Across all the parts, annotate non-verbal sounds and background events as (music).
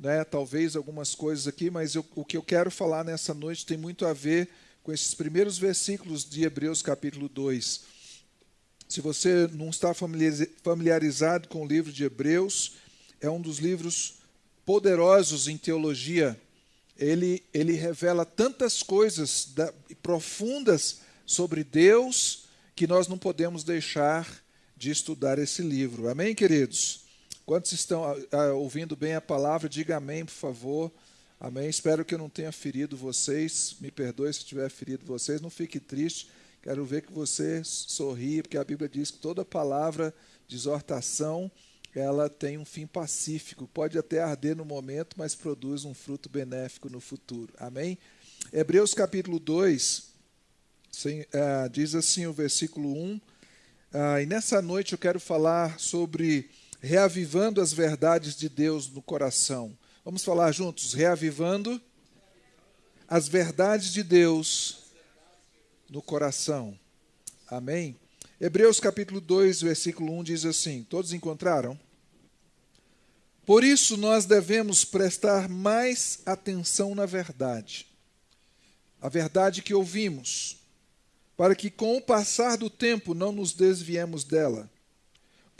né, talvez algumas coisas aqui, mas eu, o que eu quero falar nessa noite tem muito a ver com esses primeiros versículos de Hebreus capítulo 2. Se você não está familiarizado com o livro de Hebreus, é um dos livros poderosos em teologia. Ele, ele revela tantas coisas da, profundas sobre Deus que nós não podemos deixar de estudar esse livro. Amém, queridos? Quantos estão ah, ah, ouvindo bem a palavra, diga amém, por favor. Amém. Espero que eu não tenha ferido vocês. Me perdoe se tiver ferido vocês. Não fique triste. Quero ver que você sorri, porque a Bíblia diz que toda palavra de exortação ela tem um fim pacífico. Pode até arder no momento, mas produz um fruto benéfico no futuro. Amém? Hebreus capítulo 2 sim, uh, diz assim o versículo 1. Uh, ah, e nessa noite eu quero falar sobre reavivando as verdades de Deus no coração. Vamos falar juntos, reavivando as verdades de Deus no coração. Amém? Hebreus capítulo 2, versículo 1 diz assim: Todos encontraram? Por isso nós devemos prestar mais atenção na verdade, a verdade que ouvimos, para que com o passar do tempo não nos desviemos dela.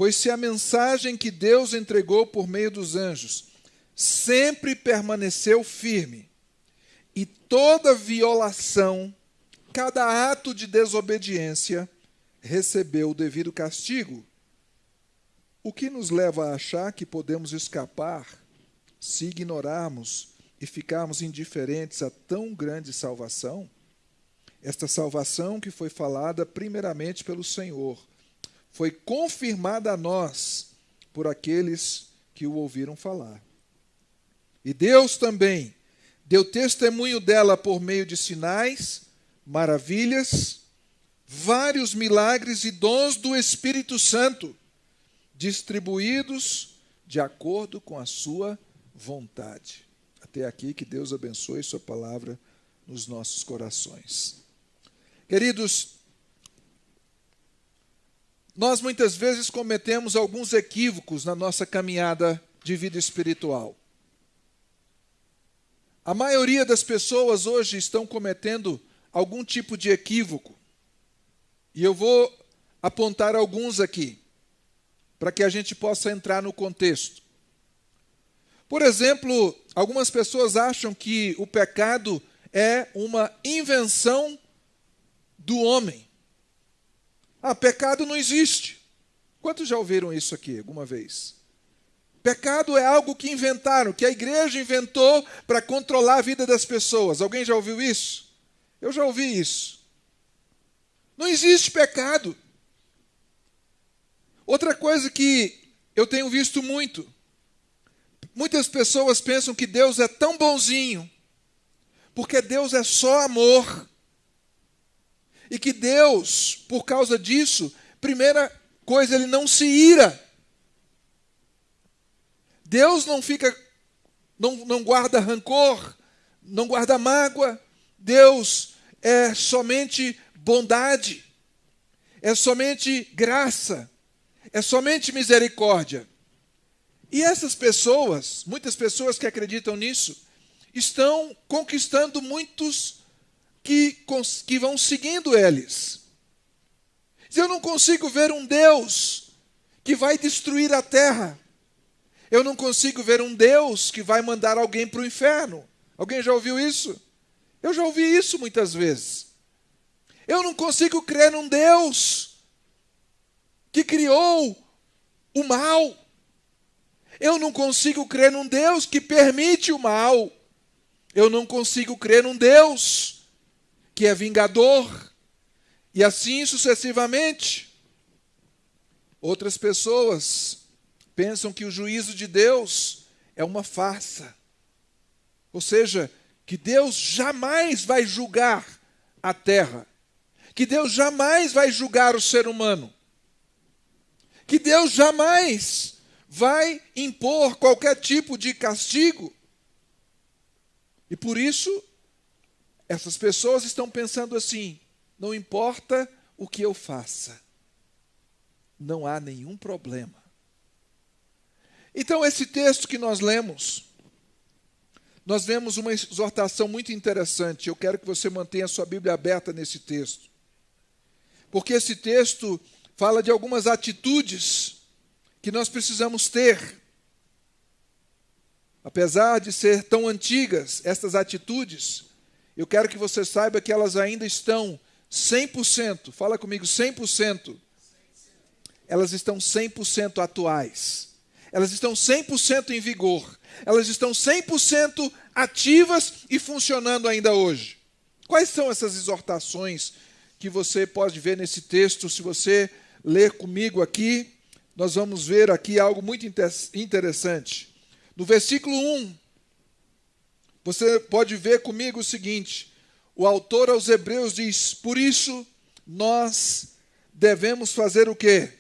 Pois se a mensagem que Deus entregou por meio dos anjos sempre permaneceu firme, e toda violação, cada ato de desobediência recebeu o devido castigo, o que nos leva a achar que podemos escapar se ignorarmos e ficarmos indiferentes a tão grande salvação? Esta salvação que foi falada primeiramente pelo Senhor foi confirmada a nós por aqueles que o ouviram falar. E Deus também deu testemunho dela por meio de sinais, maravilhas, vários milagres e dons do Espírito Santo, distribuídos de acordo com a sua vontade. Até aqui, que Deus abençoe Sua palavra nos nossos corações. Queridos, nós muitas vezes cometemos alguns equívocos na nossa caminhada de vida espiritual. A maioria das pessoas hoje estão cometendo algum tipo de equívoco. E eu vou apontar alguns aqui, para que a gente possa entrar no contexto. Por exemplo, algumas pessoas acham que o pecado é uma invenção do homem. Ah, pecado não existe. Quantos já ouviram isso aqui alguma vez? Pecado é algo que inventaram, que a igreja inventou para controlar a vida das pessoas. Alguém já ouviu isso? Eu já ouvi isso. Não existe pecado. Outra coisa que eu tenho visto muito: muitas pessoas pensam que Deus é tão bonzinho, porque Deus é só amor. E que Deus, por causa disso, primeira coisa, ele não se ira. Deus não fica, não, não guarda rancor, não guarda mágoa. Deus é somente bondade, é somente graça, é somente misericórdia. E essas pessoas, muitas pessoas que acreditam nisso, estão conquistando muitos que, que vão seguindo eles. Eu não consigo ver um Deus que vai destruir a terra. Eu não consigo ver um Deus que vai mandar alguém para o inferno. Alguém já ouviu isso? Eu já ouvi isso muitas vezes. Eu não consigo crer num Deus que criou o mal. Eu não consigo crer num Deus que permite o mal. Eu não consigo crer num Deus que é vingador, e assim sucessivamente. Outras pessoas pensam que o juízo de Deus é uma farsa. Ou seja, que Deus jamais vai julgar a terra, que Deus jamais vai julgar o ser humano, que Deus jamais vai impor qualquer tipo de castigo. E por isso essas pessoas estão pensando assim: não importa o que eu faça, não há nenhum problema. Então, esse texto que nós lemos, nós vemos uma exortação muito interessante. Eu quero que você mantenha a sua Bíblia aberta nesse texto. Porque esse texto fala de algumas atitudes que nós precisamos ter. Apesar de ser tão antigas estas atitudes, eu quero que você saiba que elas ainda estão 100%, fala comigo, 100%. Elas estão 100% atuais. Elas estão 100% em vigor. Elas estão 100% ativas e funcionando ainda hoje. Quais são essas exortações que você pode ver nesse texto? Se você ler comigo aqui, nós vamos ver aqui algo muito interessante. No versículo 1, você pode ver comigo o seguinte: o autor aos Hebreus diz: Por isso nós devemos fazer o quê?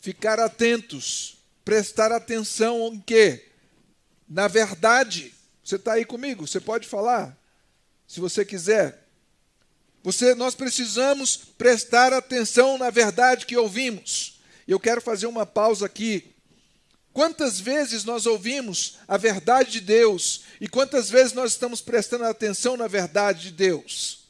Ficar atentos, prestar atenção em quê? Na verdade. Você está aí comigo? Você pode falar, se você quiser. Você, nós precisamos prestar atenção na verdade que ouvimos. Eu quero fazer uma pausa aqui Quantas vezes nós ouvimos a verdade de Deus e quantas vezes nós estamos prestando atenção na verdade de Deus?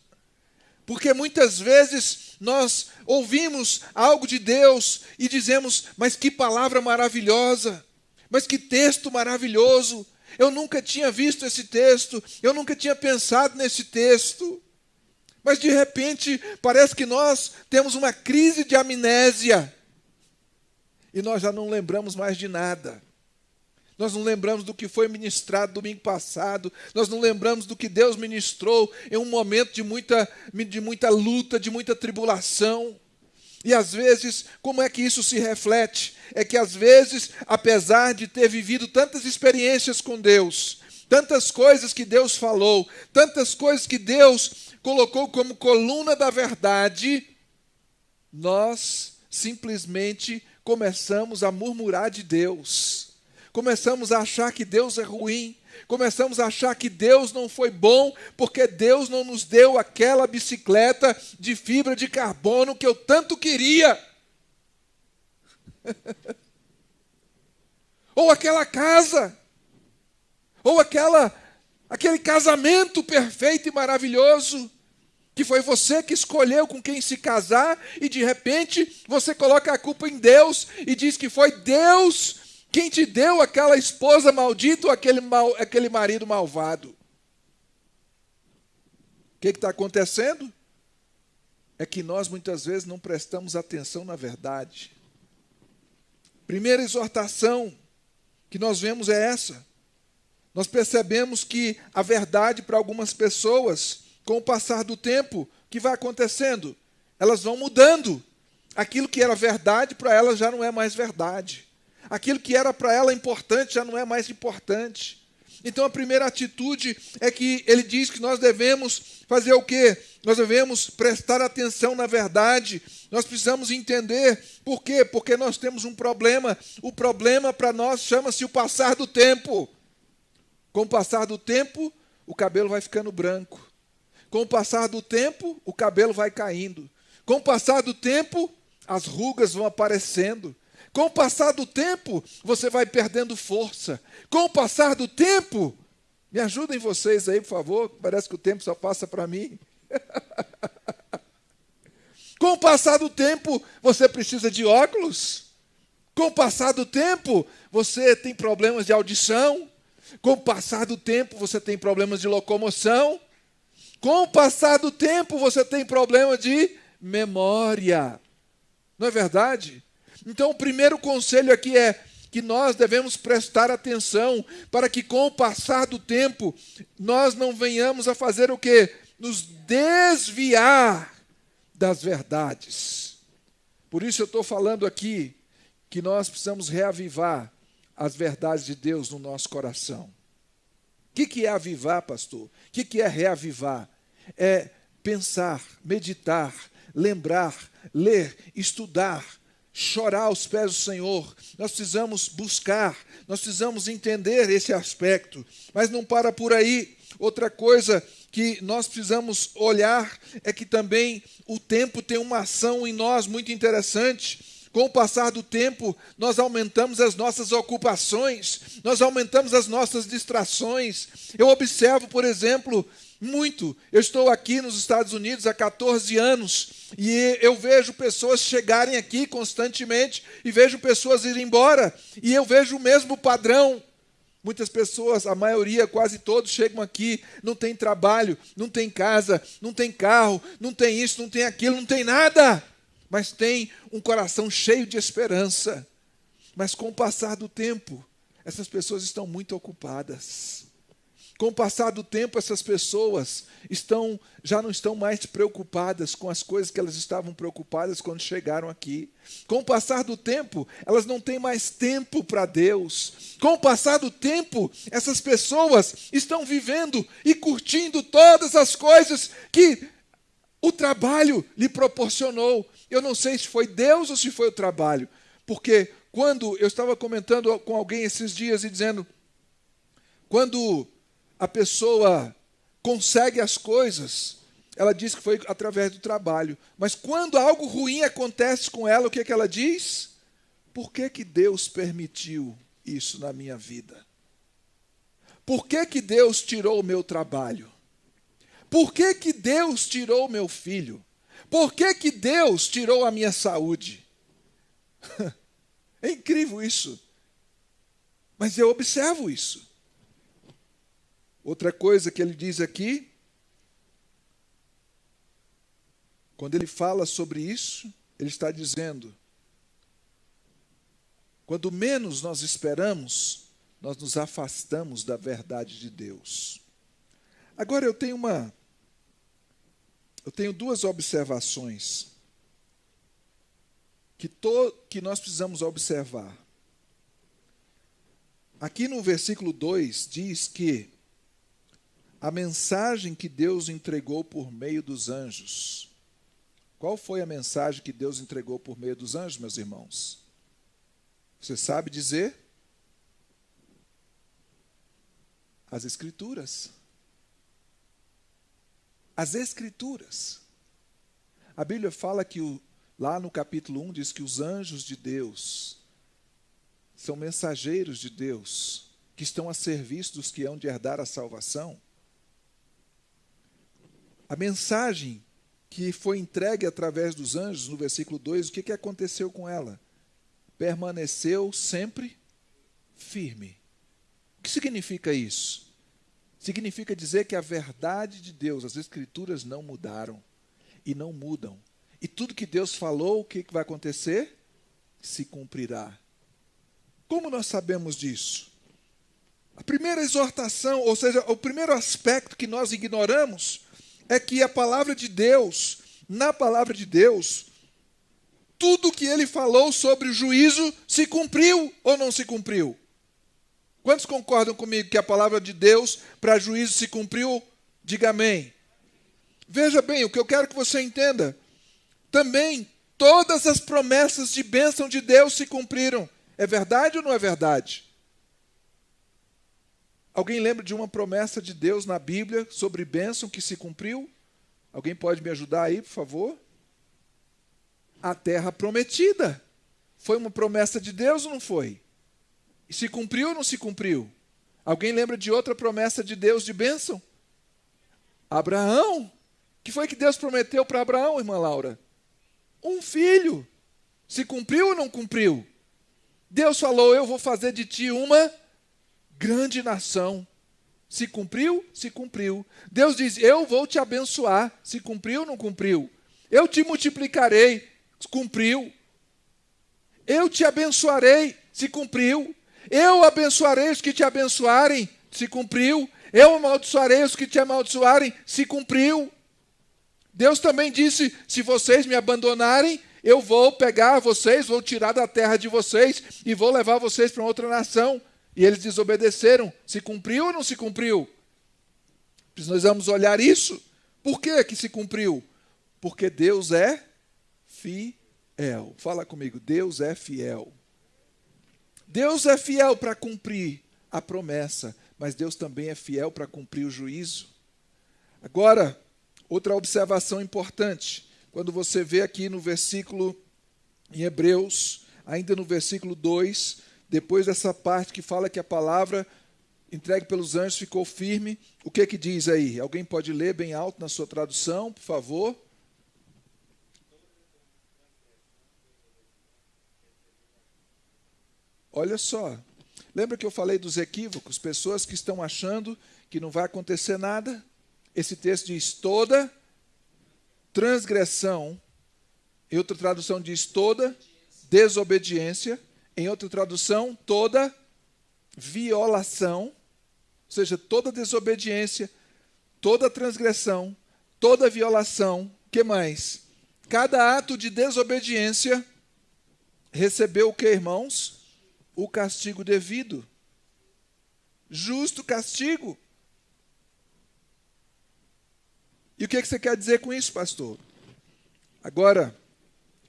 Porque muitas vezes nós ouvimos algo de Deus e dizemos, mas que palavra maravilhosa, mas que texto maravilhoso. Eu nunca tinha visto esse texto, eu nunca tinha pensado nesse texto. Mas de repente parece que nós temos uma crise de amnésia e nós já não lembramos mais de nada. Nós não lembramos do que foi ministrado domingo passado, nós não lembramos do que Deus ministrou em um momento de muita, de muita luta, de muita tribulação. E às vezes, como é que isso se reflete? É que às vezes, apesar de ter vivido tantas experiências com Deus, tantas coisas que Deus falou, tantas coisas que Deus colocou como coluna da verdade, nós simplesmente começamos a murmurar de Deus, começamos a achar que Deus é ruim, começamos a achar que Deus não foi bom, porque Deus não nos deu aquela bicicleta de fibra de carbono que eu tanto queria. (laughs) ou aquela casa, ou aquela aquele casamento perfeito e maravilhoso que foi você que escolheu com quem se casar e de repente você coloca a culpa em Deus e diz que foi Deus quem te deu aquela esposa maldita ou aquele, mal, aquele marido malvado. O que está acontecendo? É que nós muitas vezes não prestamos atenção na verdade. Primeira exortação que nós vemos é essa. Nós percebemos que a verdade para algumas pessoas com o passar do tempo, o que vai acontecendo? Elas vão mudando. Aquilo que era verdade para elas já não é mais verdade. Aquilo que era para ela importante já não é mais importante. Então a primeira atitude é que ele diz que nós devemos fazer o quê? Nós devemos prestar atenção na verdade. Nós precisamos entender por quê? Porque nós temos um problema. O problema para nós chama-se o passar do tempo. Com o passar do tempo, o cabelo vai ficando branco. Com o passar do tempo, o cabelo vai caindo. Com o passar do tempo, as rugas vão aparecendo. Com o passar do tempo, você vai perdendo força. Com o passar do tempo, me ajudem vocês aí, por favor. Parece que o tempo só passa para mim. (laughs) Com o passar do tempo, você precisa de óculos. Com o passar do tempo, você tem problemas de audição. Com o passar do tempo, você tem problemas de locomoção. Com o passar do tempo, você tem problema de memória. Não é verdade? Então, o primeiro conselho aqui é que nós devemos prestar atenção para que, com o passar do tempo, nós não venhamos a fazer o quê? Nos desviar das verdades. Por isso, eu estou falando aqui que nós precisamos reavivar as verdades de Deus no nosso coração que, que é avivar, pastor? O que, que é reavivar? É pensar, meditar, lembrar, ler, estudar, chorar aos pés do Senhor. Nós precisamos buscar, nós precisamos entender esse aspecto. Mas não para por aí. Outra coisa que nós precisamos olhar é que também o tempo tem uma ação em nós muito interessante. Com o passar do tempo, nós aumentamos as nossas ocupações, nós aumentamos as nossas distrações. Eu observo, por exemplo, muito. Eu estou aqui nos Estados Unidos há 14 anos e eu vejo pessoas chegarem aqui constantemente e vejo pessoas ir embora e eu vejo o mesmo padrão. Muitas pessoas, a maioria, quase todos, chegam aqui, não tem trabalho, não tem casa, não tem carro, não tem isso, não tem aquilo, não tem nada, mas tem um coração cheio de esperança. Mas com o passar do tempo, essas pessoas estão muito ocupadas. Com o passar do tempo, essas pessoas estão já não estão mais preocupadas com as coisas que elas estavam preocupadas quando chegaram aqui. Com o passar do tempo, elas não têm mais tempo para Deus. Com o passar do tempo, essas pessoas estão vivendo e curtindo todas as coisas que o trabalho lhe proporcionou. Eu não sei se foi Deus ou se foi o trabalho, porque quando eu estava comentando com alguém esses dias e dizendo, quando a pessoa consegue as coisas, ela diz que foi através do trabalho. Mas quando algo ruim acontece com ela, o que, é que ela diz? Por que, que Deus permitiu isso na minha vida? Por que, que Deus tirou o meu trabalho? Por que, que Deus tirou o meu filho? Por que, que Deus tirou a minha saúde? (laughs) É incrível isso. Mas eu observo isso. Outra coisa que ele diz aqui, quando ele fala sobre isso, ele está dizendo: quando menos nós esperamos, nós nos afastamos da verdade de Deus. Agora eu tenho uma eu tenho duas observações que, to, que nós precisamos observar. Aqui no versículo 2 diz que a mensagem que Deus entregou por meio dos anjos. Qual foi a mensagem que Deus entregou por meio dos anjos, meus irmãos? Você sabe dizer? As Escrituras. As Escrituras. A Bíblia fala que lá no capítulo 1 diz que os anjos de Deus são mensageiros de Deus, que estão a serviço dos que hão de herdar a salvação. A mensagem que foi entregue através dos anjos, no versículo 2, o que, que aconteceu com ela? Permaneceu sempre firme. O que significa isso? Significa dizer que a verdade de Deus, as Escrituras não mudaram e não mudam. E tudo que Deus falou, o que, que vai acontecer? Se cumprirá. Como nós sabemos disso? A primeira exortação, ou seja, o primeiro aspecto que nós ignoramos, é que a palavra de Deus, na palavra de Deus, tudo que ele falou sobre o juízo se cumpriu ou não se cumpriu? Quantos concordam comigo que a palavra de Deus para juízo se cumpriu? Diga amém. Veja bem, o que eu quero que você entenda. Também todas as promessas de bênção de Deus se cumpriram. É verdade ou não é verdade? Alguém lembra de uma promessa de Deus na Bíblia sobre bênção que se cumpriu? Alguém pode me ajudar aí, por favor? A terra prometida. Foi uma promessa de Deus ou não foi? E se cumpriu ou não se cumpriu? Alguém lembra de outra promessa de Deus de bênção? Abraão. Que foi que Deus prometeu para Abraão, irmã Laura? Um filho. Se cumpriu ou não cumpriu? Deus falou: Eu vou fazer de ti uma grande nação. Se cumpriu? Se cumpriu. Deus diz: Eu vou te abençoar. Se cumpriu? Não cumpriu. Eu te multiplicarei. Cumpriu. Eu te abençoarei. Se cumpriu. Eu abençoarei os que te abençoarem. Se cumpriu. Eu amaldiçoarei os que te amaldiçoarem. Se cumpriu. Deus também disse: Se vocês me abandonarem, eu vou pegar vocês, vou tirar da terra de vocês e vou levar vocês para outra nação e eles desobedeceram. Se cumpriu ou não se cumpriu? Precisamos olhar isso. Por que que se cumpriu? Porque Deus é fiel. Fala comigo, Deus é fiel. Deus é fiel para cumprir a promessa, mas Deus também é fiel para cumprir o juízo. Agora, outra observação importante, quando você vê aqui no versículo em Hebreus, ainda no versículo 2, depois dessa parte que fala que a palavra entregue pelos anjos ficou firme, o que que diz aí? Alguém pode ler bem alto na sua tradução, por favor? Olha só. Lembra que eu falei dos equívocos? Pessoas que estão achando que não vai acontecer nada. Esse texto diz toda transgressão. Em outra tradução diz toda desobediência. Em outra tradução, toda violação. Ou seja, toda desobediência, toda transgressão, toda violação. que mais? Cada ato de desobediência recebeu o que, irmãos? o castigo devido. Justo castigo. E o que, é que você quer dizer com isso, pastor? Agora,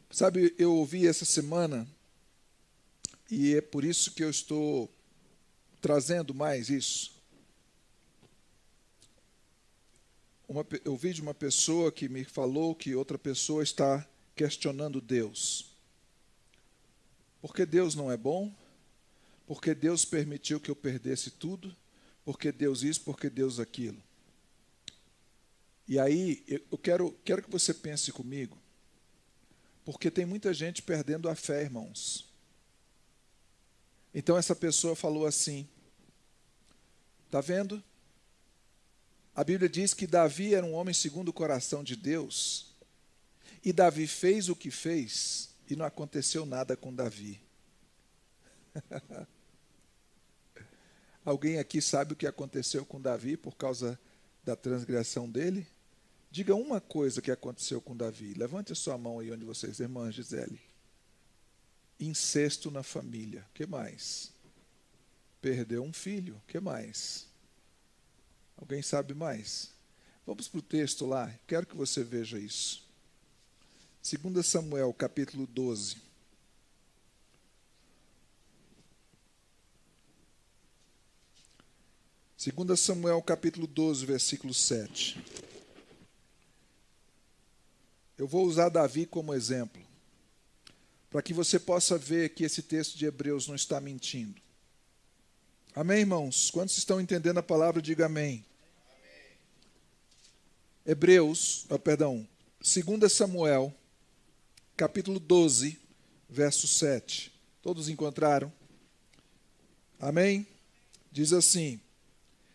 sabe, eu ouvi essa semana, e é por isso que eu estou trazendo mais isso. Uma, eu ouvi de uma pessoa que me falou que outra pessoa está questionando Deus. Porque Deus não é bom? porque Deus permitiu que eu perdesse tudo, porque Deus isso, porque Deus aquilo. E aí, eu quero, quero que você pense comigo, porque tem muita gente perdendo a fé, irmãos. Então essa pessoa falou assim: Está vendo? A Bíblia diz que Davi era um homem segundo o coração de Deus. E Davi fez o que fez e não aconteceu nada com Davi. (laughs) Alguém aqui sabe o que aconteceu com Davi por causa da transgressão dele? Diga uma coisa que aconteceu com Davi. Levante a sua mão aí onde vocês, irmã Gisele. Incesto na família. que mais? Perdeu um filho. que mais? Alguém sabe mais? Vamos para o texto lá. Quero que você veja isso. 2 Samuel, capítulo 12. 2 Samuel capítulo 12, versículo 7. Eu vou usar Davi como exemplo, para que você possa ver que esse texto de Hebreus não está mentindo. Amém, irmãos? Quantos estão entendendo a palavra, diga amém. Hebreus, oh, perdão, 2 Samuel, capítulo 12, verso 7. Todos encontraram? Amém? Diz assim: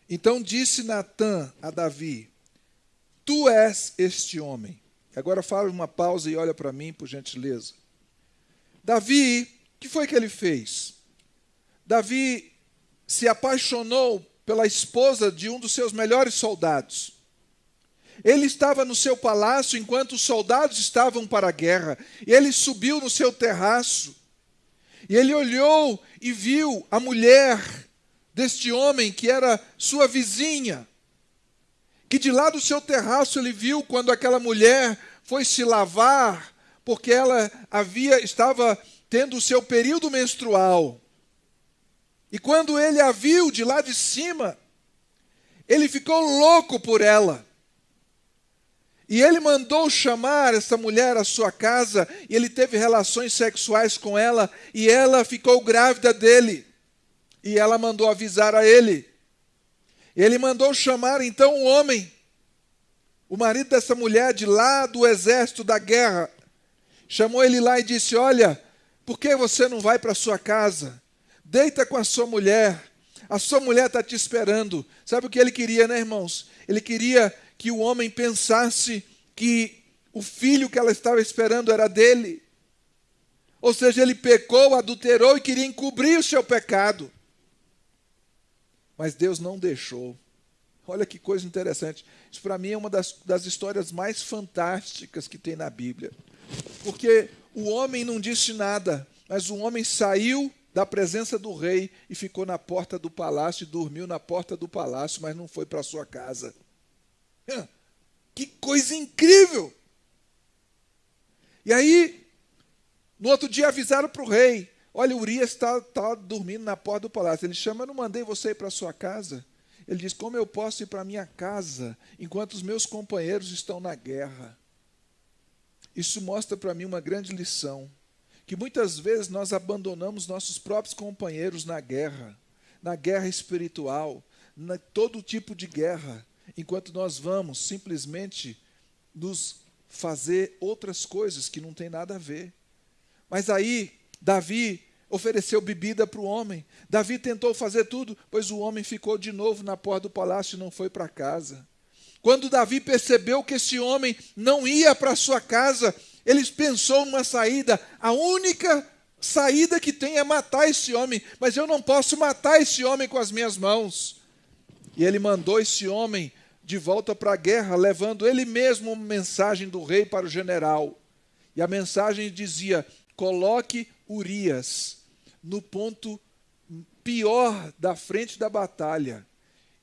então disse Natã a Davi: Tu és este homem. Agora fala uma pausa e olha para mim, por gentileza. Davi, o que foi que ele fez? Davi se apaixonou pela esposa de um dos seus melhores soldados. Ele estava no seu palácio enquanto os soldados estavam para a guerra. E ele subiu no seu terraço. E ele olhou e viu a mulher deste homem que era sua vizinha, que de lá do seu terraço ele viu quando aquela mulher foi se lavar, porque ela havia estava tendo o seu período menstrual. E quando ele a viu de lá de cima, ele ficou louco por ela. E ele mandou chamar essa mulher à sua casa, e ele teve relações sexuais com ela, e ela ficou grávida dele e ela mandou avisar a ele. Ele mandou chamar então o homem, o marido dessa mulher de lá do exército da guerra. Chamou ele lá e disse: Olha, por que você não vai para sua casa? Deita com a sua mulher. A sua mulher está te esperando. Sabe o que ele queria, né, irmãos? Ele queria que o homem pensasse que o filho que ela estava esperando era dele. Ou seja, ele pecou, adulterou e queria encobrir o seu pecado. Mas Deus não deixou. Olha que coisa interessante. Isso para mim é uma das, das histórias mais fantásticas que tem na Bíblia. Porque o homem não disse nada, mas o homem saiu da presença do rei e ficou na porta do palácio e dormiu na porta do palácio, mas não foi para sua casa. Que coisa incrível! E aí, no outro dia avisaram para o rei: Olha, Urias está tá dormindo na porta do palácio. Ele chama, não mandei você ir para sua casa. Ele diz, como eu posso ir para minha casa enquanto os meus companheiros estão na guerra? Isso mostra para mim uma grande lição, que muitas vezes nós abandonamos nossos próprios companheiros na guerra, na guerra espiritual, na todo tipo de guerra, enquanto nós vamos simplesmente nos fazer outras coisas que não tem nada a ver. Mas aí, Davi ofereceu bebida para o homem. Davi tentou fazer tudo, pois o homem ficou de novo na porta do palácio e não foi para casa. Quando Davi percebeu que esse homem não ia para sua casa, ele pensou numa saída. A única saída que tem é matar esse homem, mas eu não posso matar esse homem com as minhas mãos. E ele mandou esse homem de volta para a guerra, levando ele mesmo uma mensagem do rei para o general. E a mensagem dizia: coloque Urias no ponto pior da frente da batalha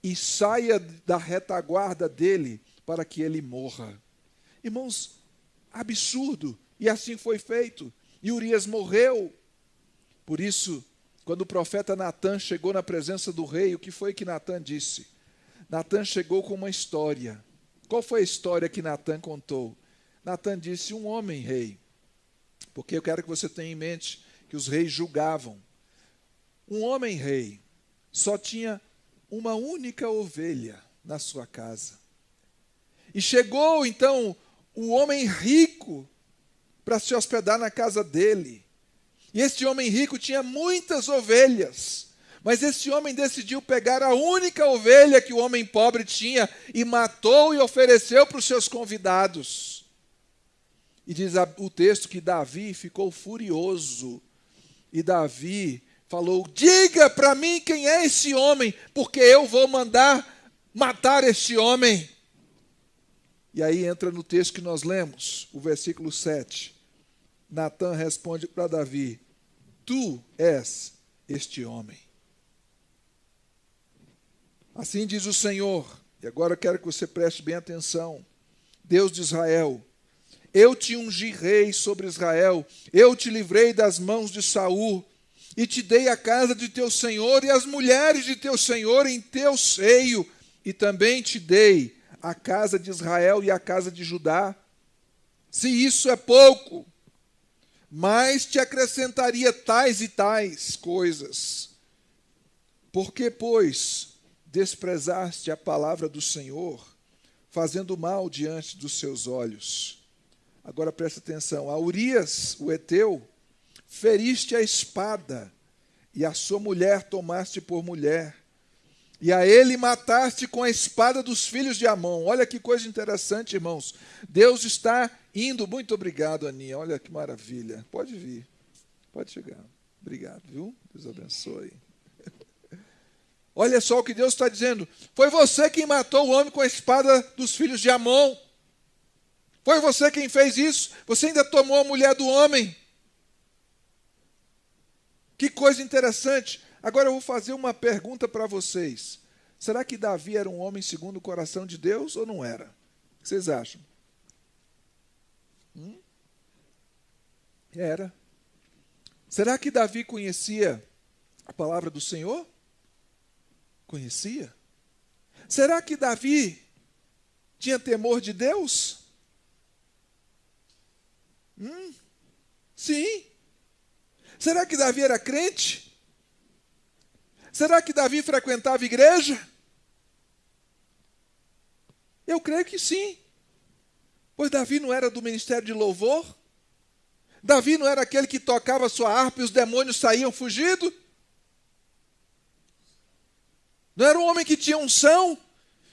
e saia da retaguarda dele para que ele morra. Irmãos, absurdo. E assim foi feito. E Urias morreu. Por isso, quando o profeta Natan chegou na presença do rei, o que foi que Natan disse? Natan chegou com uma história. Qual foi a história que Natan contou? Natan disse: Um homem, rei. Porque eu quero que você tenha em mente que os reis julgavam. Um homem, rei, só tinha uma única ovelha na sua casa. E chegou então o homem rico para se hospedar na casa dele. E esse homem rico tinha muitas ovelhas. Mas esse homem decidiu pegar a única ovelha que o homem pobre tinha e matou e ofereceu para os seus convidados. E diz o texto que Davi ficou furioso. E Davi falou: Diga para mim quem é esse homem, porque eu vou mandar matar este homem. E aí entra no texto que nós lemos, o versículo 7. Natan responde para Davi: Tu és este homem. Assim diz o Senhor, e agora eu quero que você preste bem atenção. Deus de Israel, eu te ungi rei sobre Israel, eu te livrei das mãos de Saul, e te dei a casa de teu senhor e as mulheres de teu senhor em teu seio, e também te dei a casa de Israel e a casa de Judá. Se isso é pouco, mais te acrescentaria tais e tais coisas. Por que, pois, desprezaste a palavra do Senhor, fazendo mal diante dos seus olhos. Agora presta atenção: a Urias, o Eteu, feriste a espada, e a sua mulher tomaste por mulher, e a ele mataste com a espada dos filhos de Amon. Olha que coisa interessante, irmãos. Deus está indo. Muito obrigado, Aninha. Olha que maravilha. Pode vir. Pode chegar. Obrigado, viu? Deus abençoe. (laughs) Olha só o que Deus está dizendo. Foi você quem matou o homem com a espada dos filhos de Amon. Foi você quem fez isso. Você ainda tomou a mulher do homem. Que coisa interessante. Agora eu vou fazer uma pergunta para vocês. Será que Davi era um homem segundo o coração de Deus ou não era? O que vocês acham? Hum? Era. Será que Davi conhecia a palavra do Senhor? Conhecia? Será que Davi tinha temor de Deus? Hum, sim. Será que Davi era crente? Será que Davi frequentava igreja? Eu creio que sim. Pois Davi não era do ministério de louvor? Davi não era aquele que tocava sua harpa e os demônios saíam fugidos? Não era um homem que tinha unção,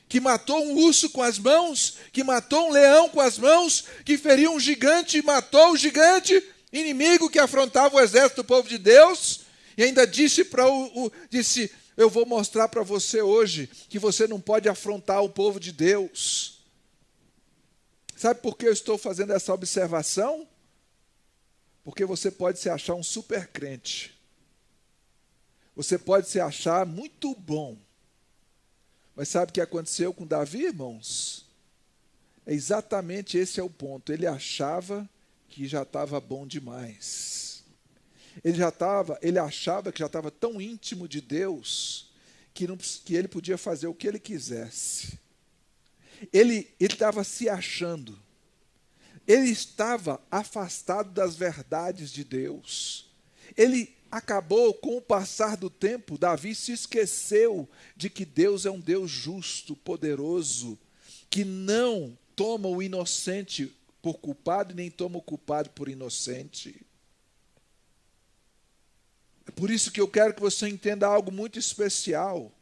que matou um urso com as mãos, que matou um leão com as mãos, que feriu um gigante e matou o gigante, inimigo que afrontava o exército do povo de Deus, e ainda disse para o, o disse, eu vou mostrar para você hoje que você não pode afrontar o povo de Deus. Sabe por que eu estou fazendo essa observação? Porque você pode se achar um super crente. Você pode se achar muito bom. Mas sabe o que aconteceu com Davi, irmãos? É exatamente esse é o ponto. Ele achava que já estava bom demais. Ele já estava, ele achava que já estava tão íntimo de Deus que, não, que ele podia fazer o que ele quisesse. Ele estava se achando. ele estava afastado das verdades de Deus. Ele acabou com o passar do tempo, Davi se esqueceu de que Deus é um Deus justo, poderoso, que não toma o inocente por culpado e nem toma o culpado por inocente. É por isso que eu quero que você entenda algo muito especial.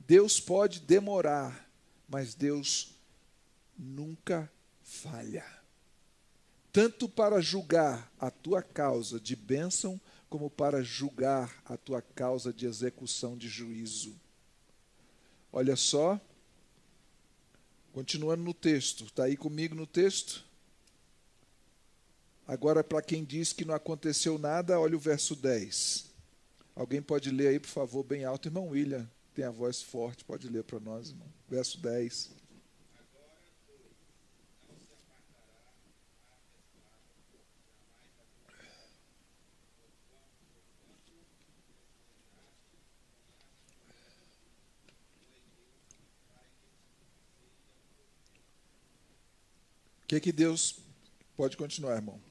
Deus pode demorar, mas Deus nunca falha. Tanto para julgar a tua causa de bênção, como para julgar a tua causa de execução de juízo. Olha só, continuando no texto, está aí comigo no texto? Agora, para quem diz que não aconteceu nada, olha o verso 10. Alguém pode ler aí, por favor, bem alto. Irmão William, tem a voz forte, pode ler para nós, irmão. Verso 10. O que, que Deus pode continuar, irmão?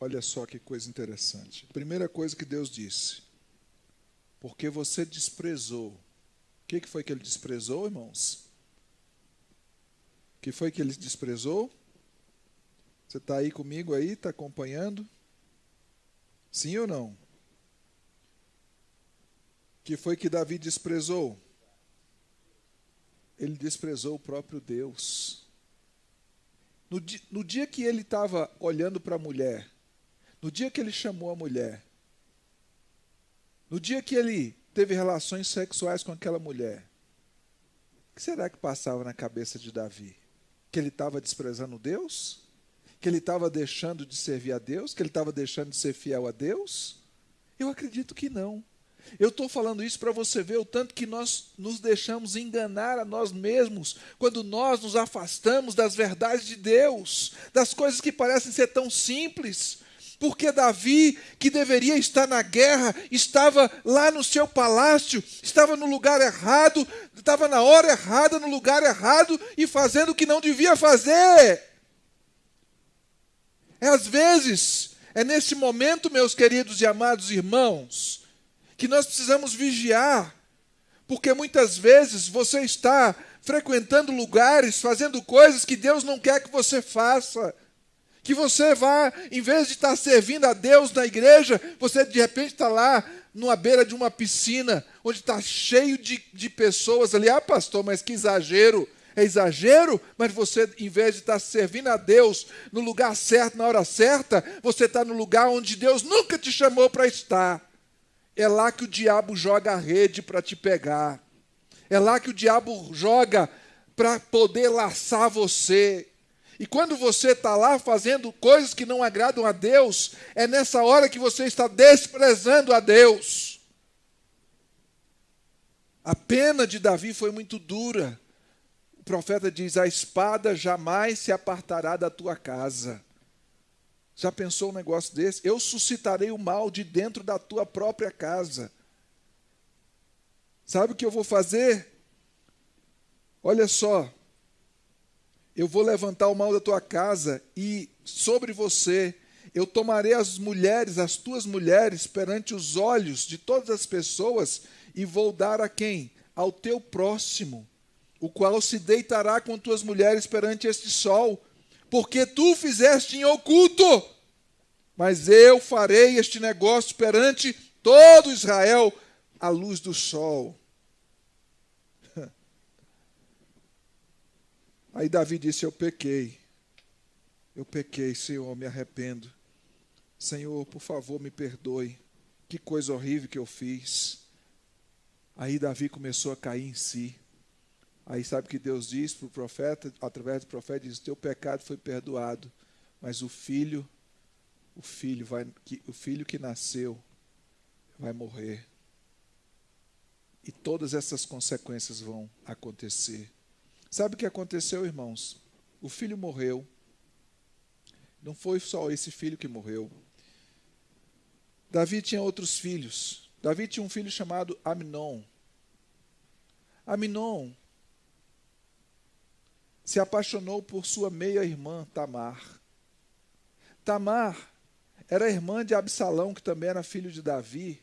Olha só que coisa interessante. Primeira coisa que Deus disse: porque você desprezou o que, que foi que ele desprezou, irmãos? O que foi que ele desprezou? Você está aí comigo aí? Está acompanhando? Sim ou não? O que foi que Davi desprezou? Ele desprezou o próprio Deus. No dia, no dia que ele estava olhando para a mulher, no dia que ele chamou a mulher, no dia que ele teve relações sexuais com aquela mulher. O que será que passava na cabeça de Davi? Que ele estava desprezando Deus? Que ele estava deixando de servir a Deus? Que ele estava deixando de ser fiel a Deus? Eu acredito que não. Eu estou falando isso para você ver o tanto que nós nos deixamos enganar a nós mesmos quando nós nos afastamos das verdades de Deus, das coisas que parecem ser tão simples. Porque Davi, que deveria estar na guerra, estava lá no seu palácio, estava no lugar errado, estava na hora errada, no lugar errado e fazendo o que não devia fazer. É às vezes, é nesse momento, meus queridos e amados irmãos, que nós precisamos vigiar, porque muitas vezes você está frequentando lugares, fazendo coisas que Deus não quer que você faça que você vá, em vez de estar servindo a Deus na igreja, você de repente está lá numa beira de uma piscina, onde está cheio de, de pessoas ali. Ah, pastor, mas que exagero! É exagero, mas você, em vez de estar servindo a Deus no lugar certo, na hora certa, você está no lugar onde Deus nunca te chamou para estar. É lá que o diabo joga a rede para te pegar. É lá que o diabo joga para poder laçar você. E quando você está lá fazendo coisas que não agradam a Deus, é nessa hora que você está desprezando a Deus. A pena de Davi foi muito dura. O profeta diz: A espada jamais se apartará da tua casa. Já pensou um negócio desse? Eu suscitarei o mal de dentro da tua própria casa. Sabe o que eu vou fazer? Olha só, eu vou levantar o mal da tua casa e sobre você eu tomarei as mulheres, as tuas mulheres, perante os olhos de todas as pessoas e vou dar a quem? Ao teu próximo, o qual se deitará com tuas mulheres perante este sol, porque tu fizeste em oculto, mas eu farei este negócio perante todo Israel à luz do sol. Aí Davi disse: Eu pequei. Eu pequei, Senhor, me arrependo. Senhor, por favor, me perdoe. Que coisa horrível que eu fiz. Aí Davi começou a cair em si. Aí sabe que Deus diz para o profeta, através do profeta, diz: Teu pecado foi perdoado, mas o filho, o filho vai, o filho que nasceu vai morrer. E todas essas consequências vão acontecer. Sabe o que aconteceu, irmãos? O filho morreu. Não foi só esse filho que morreu. Davi tinha outros filhos. Davi tinha um filho chamado Aminon. Aminon se apaixonou por sua meia-irmã Tamar. Tamar era irmã de Absalão, que também era filho de Davi.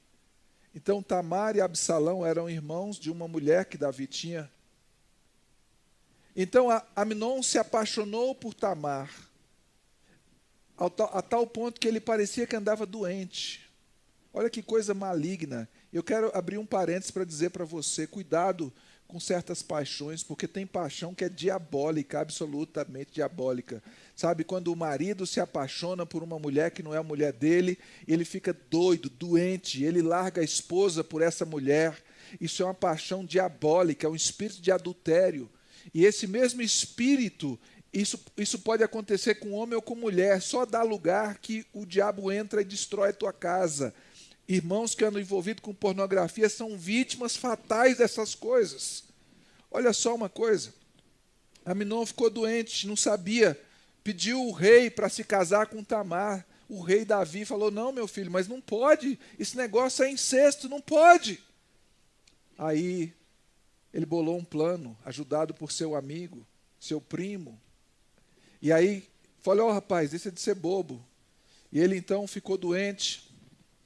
Então Tamar e Absalão eram irmãos de uma mulher que Davi tinha. Então Aminon se apaixonou por Tamar, a tal ponto que ele parecia que andava doente. Olha que coisa maligna. Eu quero abrir um parênteses para dizer para você: cuidado com certas paixões, porque tem paixão que é diabólica, absolutamente diabólica. Sabe, quando o marido se apaixona por uma mulher que não é a mulher dele, ele fica doido, doente, ele larga a esposa por essa mulher. Isso é uma paixão diabólica, é um espírito de adultério. E esse mesmo espírito, isso, isso pode acontecer com homem ou com mulher, só dá lugar que o diabo entra e destrói a tua casa. Irmãos que andam envolvidos com pornografia são vítimas fatais dessas coisas. Olha só uma coisa. Aminon ficou doente, não sabia. Pediu o rei para se casar com Tamar. O rei Davi falou: Não, meu filho, mas não pode. Esse negócio é incesto, não pode. Aí ele bolou um plano, ajudado por seu amigo, seu primo. E aí falou: Ó oh, rapaz, deixa de ser bobo. E ele então ficou doente,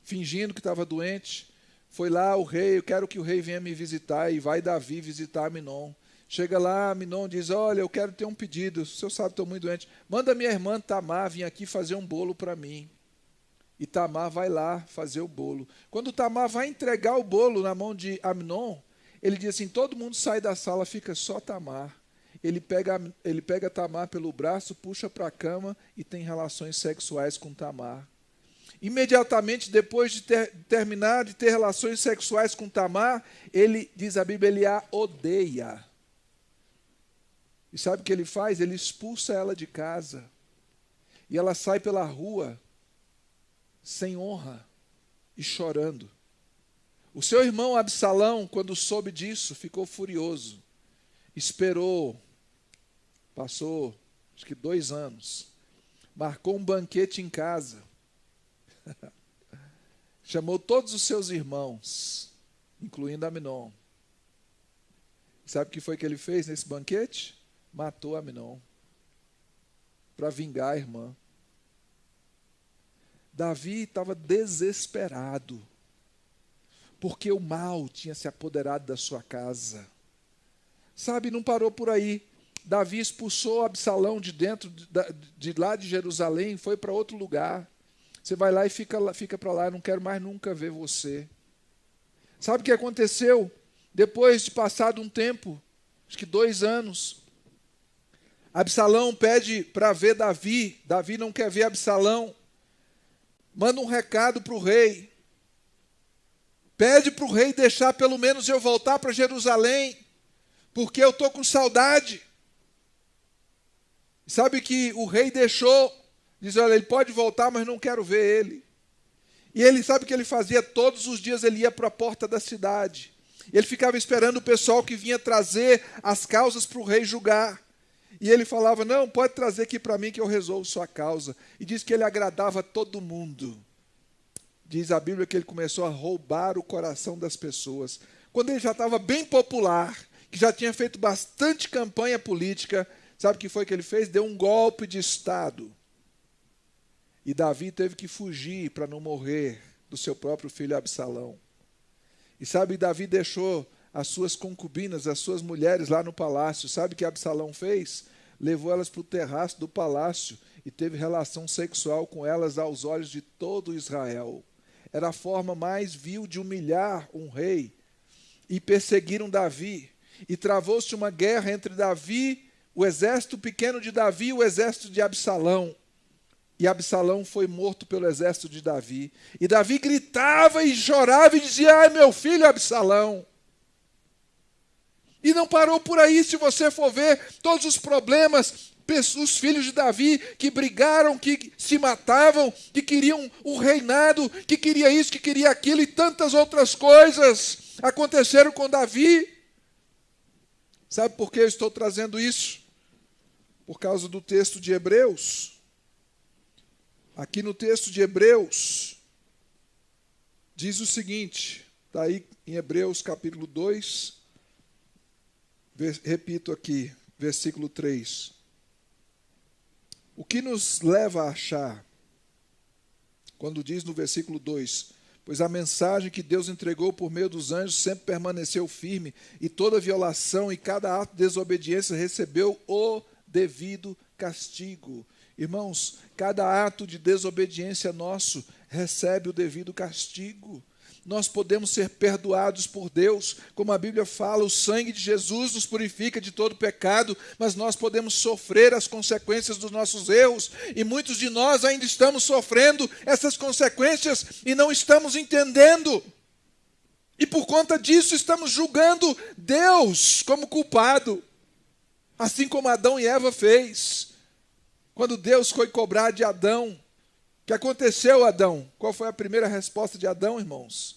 fingindo que estava doente. Foi lá o rei, eu quero que o rei venha me visitar, e vai Davi visitar Minon. Chega lá, Minon diz: Olha, eu quero ter um pedido, o senhor sabe, estou muito doente. Manda minha irmã Tamar vir aqui fazer um bolo para mim. E Tamar vai lá fazer o bolo. Quando Tamar vai entregar o bolo na mão de Amnon, ele diz assim: todo mundo sai da sala, fica só Tamar. Ele pega, ele pega Tamar pelo braço, puxa para a cama e tem relações sexuais com Tamar. Imediatamente depois de ter, terminar de ter relações sexuais com Tamar, ele, diz a Bíblia, ele a odeia. E sabe o que ele faz? Ele expulsa ela de casa. E ela sai pela rua sem honra e chorando. O seu irmão Absalão, quando soube disso, ficou furioso. Esperou, passou acho que dois anos, marcou um banquete em casa (laughs) Chamou todos os seus irmãos, incluindo Aminon. Sabe o que foi que ele fez nesse banquete? Matou Aminon para vingar a irmã. Davi estava desesperado, porque o mal tinha se apoderado da sua casa. Sabe, não parou por aí. Davi expulsou Absalão de dentro de, lá de Jerusalém, foi para outro lugar. Você vai lá e fica, fica para lá, não quero mais nunca ver você. Sabe o que aconteceu? Depois de passado um tempo, acho que dois anos, Absalão pede para ver Davi. Davi não quer ver Absalão. Manda um recado para o rei. Pede para o rei deixar pelo menos eu voltar para Jerusalém, porque eu estou com saudade. Sabe que o rei deixou Diz: Olha, ele pode voltar, mas não quero ver ele. E ele sabe o que ele fazia? Todos os dias ele ia para a porta da cidade. Ele ficava esperando o pessoal que vinha trazer as causas para o rei julgar. E ele falava: Não, pode trazer aqui para mim que eu resolvo sua causa. E diz que ele agradava todo mundo. Diz a Bíblia que ele começou a roubar o coração das pessoas. Quando ele já estava bem popular, que já tinha feito bastante campanha política, sabe o que foi que ele fez? Deu um golpe de Estado. E Davi teve que fugir para não morrer do seu próprio filho Absalão. E sabe, Davi deixou as suas concubinas, as suas mulheres lá no palácio. Sabe o que Absalão fez? Levou elas para o terraço do palácio e teve relação sexual com elas aos olhos de todo Israel. Era a forma mais vil de humilhar um rei. E perseguiram Davi. E travou-se uma guerra entre Davi, o exército pequeno de Davi e o exército de Absalão. E Absalão foi morto pelo exército de Davi. E Davi gritava e chorava e dizia: Ai, meu filho Absalão. E não parou por aí, se você for ver todos os problemas, os filhos de Davi que brigaram, que se matavam, que queriam o reinado, que queria isso, que queria aquilo e tantas outras coisas. aconteceram com Davi. Sabe por que eu estou trazendo isso? Por causa do texto de Hebreus. Aqui no texto de Hebreus, diz o seguinte, está aí em Hebreus capítulo 2, repito aqui, versículo 3. O que nos leva a achar, quando diz no versículo 2: Pois a mensagem que Deus entregou por meio dos anjos sempre permaneceu firme, e toda violação e cada ato de desobediência recebeu o devido castigo. Irmãos, cada ato de desobediência nosso recebe o devido castigo nós podemos ser perdoados por Deus, como a Bíblia fala, o sangue de Jesus nos purifica de todo pecado, mas nós podemos sofrer as consequências dos nossos erros, e muitos de nós ainda estamos sofrendo essas consequências e não estamos entendendo. E por conta disso estamos julgando Deus como culpado, assim como Adão e Eva fez. Quando Deus foi cobrar de Adão, o que aconteceu, Adão? Qual foi a primeira resposta de Adão, irmãos?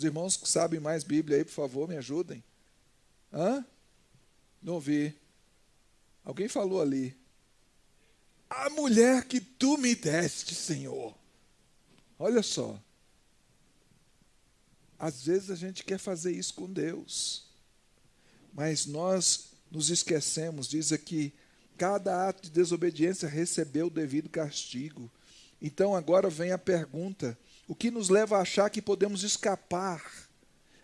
Os irmãos que sabem mais Bíblia aí, por favor, me ajudem. Hã? Não ouvi. Alguém falou ali. A mulher que tu me deste, Senhor. Olha só. Às vezes a gente quer fazer isso com Deus. Mas nós nos esquecemos, diz aqui, cada ato de desobediência recebeu o devido castigo. Então agora vem a pergunta: o que nos leva a achar que podemos escapar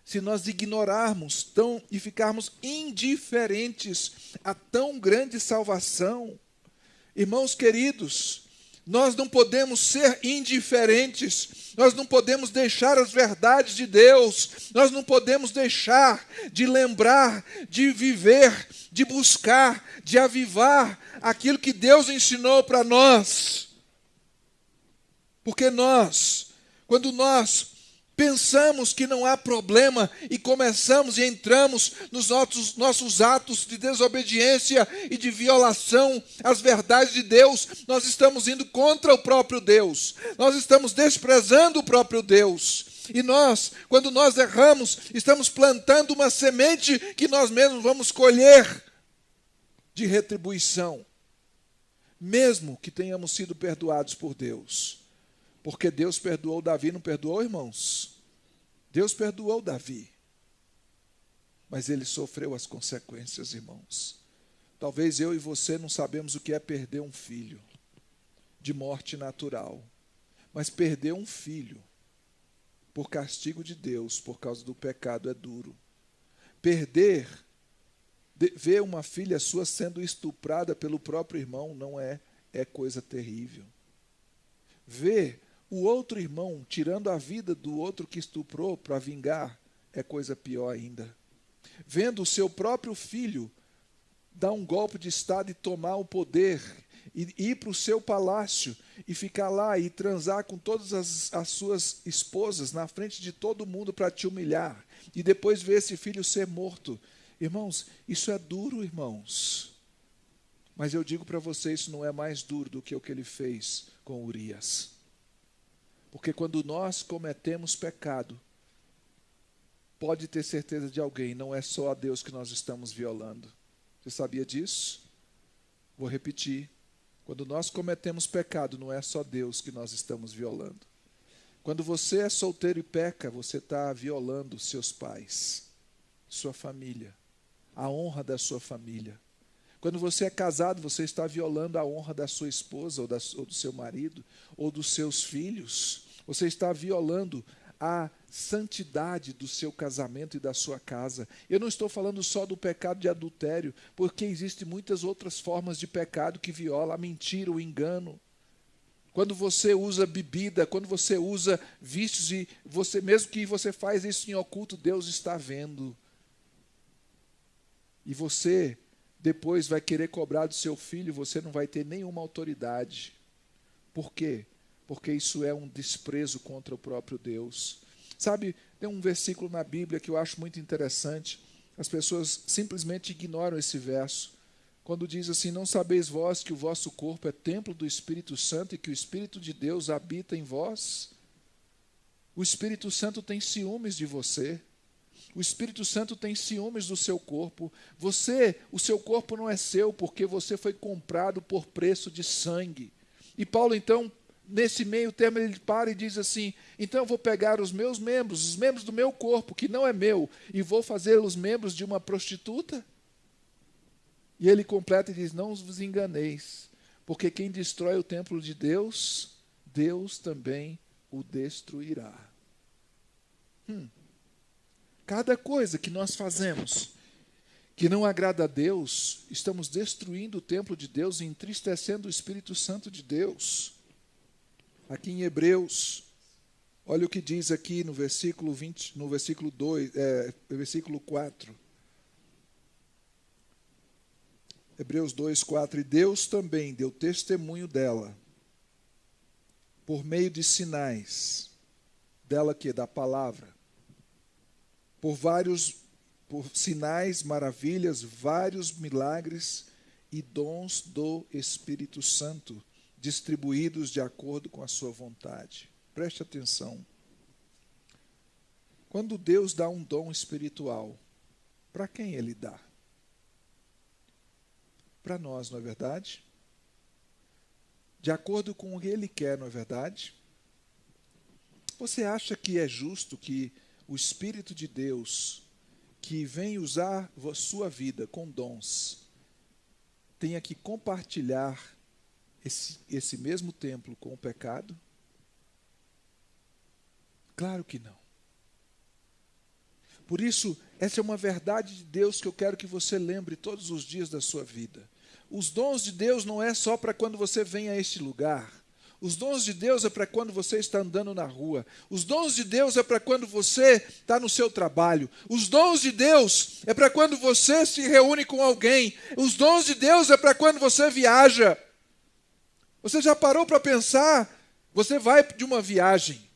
se nós ignorarmos tão, e ficarmos indiferentes a tão grande salvação. Irmãos queridos, nós não podemos ser indiferentes, nós não podemos deixar as verdades de Deus, nós não podemos deixar de lembrar, de viver, de buscar, de avivar aquilo que Deus ensinou para nós. Porque nós quando nós pensamos que não há problema e começamos e entramos nos nossos, nossos atos de desobediência e de violação às verdades de Deus, nós estamos indo contra o próprio Deus, nós estamos desprezando o próprio Deus. E nós, quando nós erramos, estamos plantando uma semente que nós mesmos vamos colher de retribuição, mesmo que tenhamos sido perdoados por Deus. Porque Deus perdoou Davi, não perdoou, irmãos? Deus perdoou Davi. Mas ele sofreu as consequências, irmãos. Talvez eu e você não sabemos o que é perder um filho de morte natural. Mas perder um filho por castigo de Deus, por causa do pecado, é duro. Perder, ver uma filha sua sendo estuprada pelo próprio irmão, não é, é coisa terrível. Ver o outro irmão tirando a vida do outro que estuprou para vingar é coisa pior ainda. Vendo o seu próprio filho dar um golpe de Estado e tomar o poder, e ir para o seu palácio e ficar lá e transar com todas as, as suas esposas na frente de todo mundo para te humilhar, e depois ver esse filho ser morto. Irmãos, isso é duro, irmãos. Mas eu digo para você, isso não é mais duro do que o que ele fez com Urias. Porque quando nós cometemos pecado, pode ter certeza de alguém, não é só a Deus que nós estamos violando. Você sabia disso? Vou repetir. Quando nós cometemos pecado, não é só Deus que nós estamos violando. Quando você é solteiro e peca, você está violando seus pais, sua família, a honra da sua família. Quando você é casado, você está violando a honra da sua esposa, ou, da, ou do seu marido, ou dos seus filhos. Você está violando a santidade do seu casamento e da sua casa. Eu não estou falando só do pecado de adultério, porque existem muitas outras formas de pecado que viola a mentira, o engano. Quando você usa bebida, quando você usa vícios e você mesmo que você faz isso em oculto, Deus está vendo. E você depois vai querer cobrar do seu filho, você não vai ter nenhuma autoridade. Por quê? Porque isso é um desprezo contra o próprio Deus. Sabe, tem um versículo na Bíblia que eu acho muito interessante. As pessoas simplesmente ignoram esse verso. Quando diz assim: Não sabeis vós que o vosso corpo é templo do Espírito Santo e que o Espírito de Deus habita em vós? O Espírito Santo tem ciúmes de você. O Espírito Santo tem ciúmes do seu corpo. Você, o seu corpo não é seu porque você foi comprado por preço de sangue. E Paulo então nesse meio termo ele para e diz assim: então eu vou pegar os meus membros, os membros do meu corpo, que não é meu, e vou fazê-los membros de uma prostituta? E ele completa e diz: não vos enganeis, porque quem destrói o templo de Deus, Deus também o destruirá. Hum. Cada coisa que nós fazemos que não agrada a Deus, estamos destruindo o templo de Deus e entristecendo o Espírito Santo de Deus. Aqui em Hebreus, olha o que diz aqui no versículo 20, no versículo 2, é, versículo 4. Hebreus 2, 4. E Deus também deu testemunho dela, por meio de sinais, dela que? Da palavra. Por vários, por sinais, maravilhas, vários milagres e dons do Espírito Santo distribuídos de acordo com a sua vontade. Preste atenção. Quando Deus dá um dom espiritual, para quem ele dá? Para nós, não é verdade? De acordo com o que ele quer, não é verdade? Você acha que é justo que o Espírito de Deus, que vem usar sua vida com dons, tenha que compartilhar esse, esse mesmo templo com o pecado? Claro que não. Por isso, essa é uma verdade de Deus que eu quero que você lembre todos os dias da sua vida. Os dons de Deus não é só para quando você vem a este lugar. Os dons de Deus é para quando você está andando na rua. Os dons de Deus é para quando você está no seu trabalho. Os dons de Deus é para quando você se reúne com alguém. Os dons de Deus é para quando você viaja. Você já parou para pensar? Você vai de uma viagem.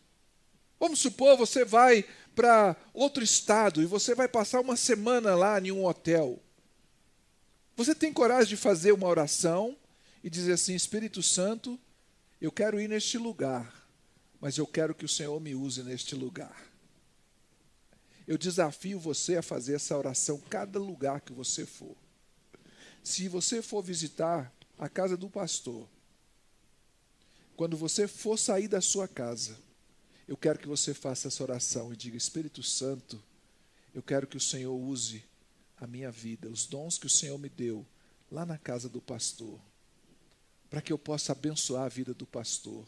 Vamos supor, você vai para outro estado e você vai passar uma semana lá em um hotel. Você tem coragem de fazer uma oração e dizer assim: Espírito Santo, eu quero ir neste lugar, mas eu quero que o Senhor me use neste lugar. Eu desafio você a fazer essa oração cada lugar que você for. Se você for visitar a casa do pastor, quando você for sair da sua casa, eu quero que você faça essa oração e diga: Espírito Santo, eu quero que o Senhor use a minha vida, os dons que o Senhor me deu lá na casa do pastor, para que eu possa abençoar a vida do pastor,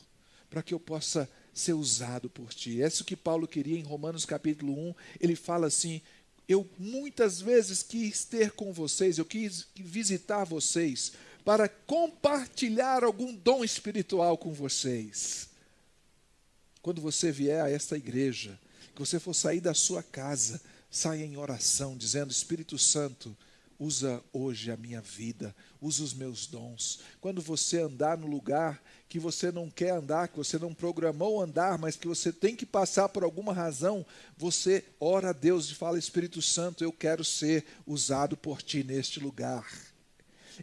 para que eu possa ser usado por ti. É isso que Paulo queria em Romanos capítulo 1. Ele fala assim: Eu muitas vezes quis ter com vocês, eu quis visitar vocês, para compartilhar algum dom espiritual com vocês. Quando você vier a esta igreja, que você for sair da sua casa, saia em oração, dizendo: Espírito Santo, usa hoje a minha vida, usa os meus dons. Quando você andar no lugar que você não quer andar, que você não programou andar, mas que você tem que passar por alguma razão, você ora a Deus e fala: Espírito Santo, eu quero ser usado por ti neste lugar.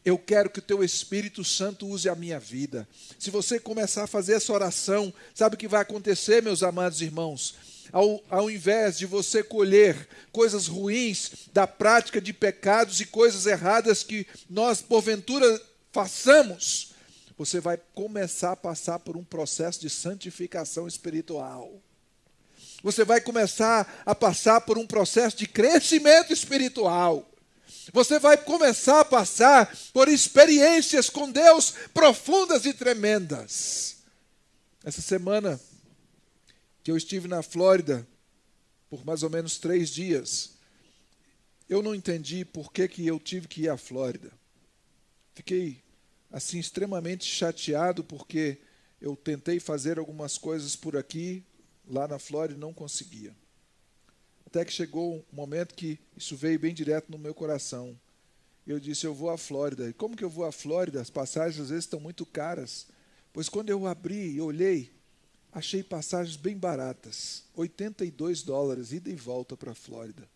Eu quero que o teu Espírito Santo use a minha vida. Se você começar a fazer essa oração, sabe o que vai acontecer, meus amados irmãos? Ao, ao invés de você colher coisas ruins da prática de pecados e coisas erradas que nós, porventura, façamos, você vai começar a passar por um processo de santificação espiritual. Você vai começar a passar por um processo de crescimento espiritual. Você vai começar a passar por experiências com Deus profundas e tremendas. Essa semana que eu estive na Flórida por mais ou menos três dias, eu não entendi por que, que eu tive que ir à Flórida. Fiquei assim extremamente chateado porque eu tentei fazer algumas coisas por aqui, lá na Flórida, e não conseguia. Até que chegou um momento que isso veio bem direto no meu coração. Eu disse: Eu vou à Flórida. E como que eu vou à Flórida? As passagens às vezes estão muito caras. Pois quando eu abri e olhei, achei passagens bem baratas 82 dólares, ida e volta para a Flórida.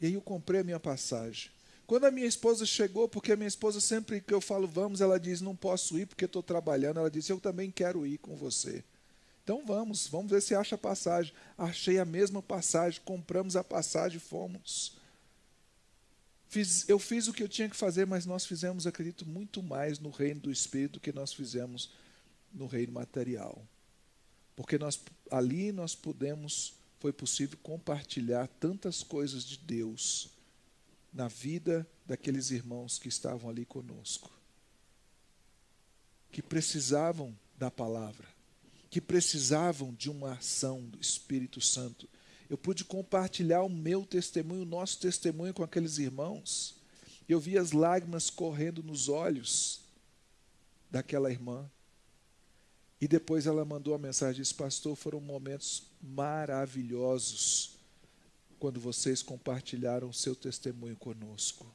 E aí eu comprei a minha passagem. Quando a minha esposa chegou, porque a minha esposa sempre que eu falo vamos, ela diz: Não posso ir porque estou trabalhando. Ela disse: Eu também quero ir com você. Então vamos, vamos ver se acha a passagem. Achei a mesma passagem, compramos a passagem e fomos. Fiz, eu fiz o que eu tinha que fazer, mas nós fizemos, acredito, muito mais no reino do Espírito do que nós fizemos no reino material. Porque nós, ali nós pudemos, foi possível compartilhar tantas coisas de Deus na vida daqueles irmãos que estavam ali conosco, que precisavam da palavra, que precisavam de uma ação do Espírito Santo. Eu pude compartilhar o meu testemunho, o nosso testemunho com aqueles irmãos. Eu vi as lágrimas correndo nos olhos daquela irmã. E depois ela mandou a mensagem, disse, pastor, foram momentos maravilhosos quando vocês compartilharam o seu testemunho conosco.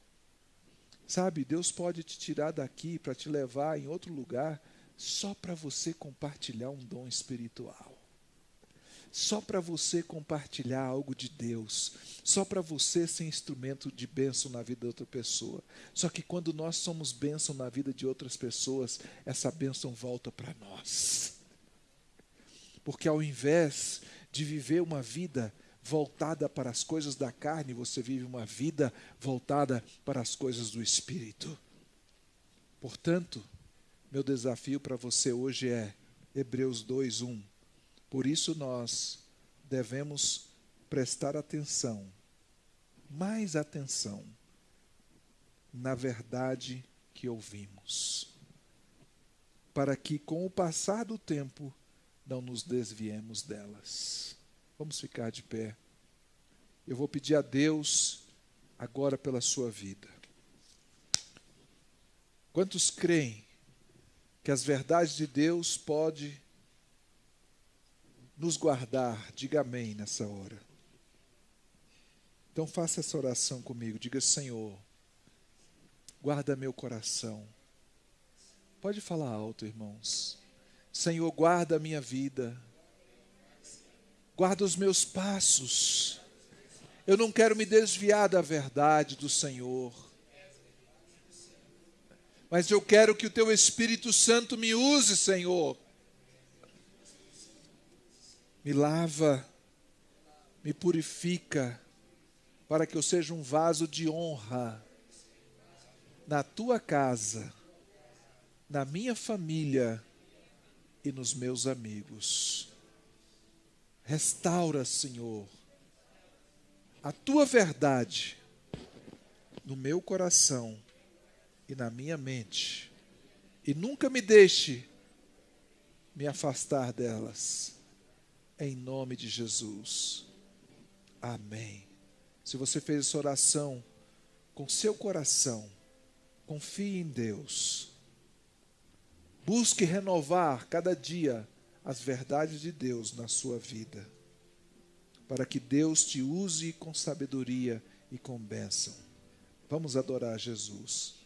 Sabe, Deus pode te tirar daqui para te levar em outro lugar só para você compartilhar um dom espiritual. Só para você compartilhar algo de Deus, só para você ser instrumento de bênção na vida de outra pessoa. Só que quando nós somos bênção na vida de outras pessoas, essa bênção volta para nós. Porque ao invés de viver uma vida voltada para as coisas da carne, você vive uma vida voltada para as coisas do espírito. Portanto, meu desafio para você hoje é Hebreus 2:1. Por isso nós devemos prestar atenção, mais atenção na verdade que ouvimos, para que com o passar do tempo não nos desviemos delas. Vamos ficar de pé. Eu vou pedir a Deus agora pela sua vida. Quantos creem que as verdades de Deus pode nos guardar? Diga amém nessa hora. Então faça essa oração comigo. Diga, Senhor, guarda meu coração. Pode falar alto, irmãos. Senhor, guarda a minha vida. Guarda os meus passos. Eu não quero me desviar da verdade do Senhor. Mas eu quero que o teu Espírito Santo me use, Senhor. Me lava, me purifica, para que eu seja um vaso de honra na tua casa, na minha família e nos meus amigos. Restaura, Senhor, a tua verdade no meu coração e na minha mente, e nunca me deixe me afastar delas, em nome de Jesus. Amém. Se você fez essa oração com seu coração, confie em Deus Busque renovar cada dia as verdades de Deus na sua vida, para que Deus te use com sabedoria e com bênção. Vamos adorar Jesus.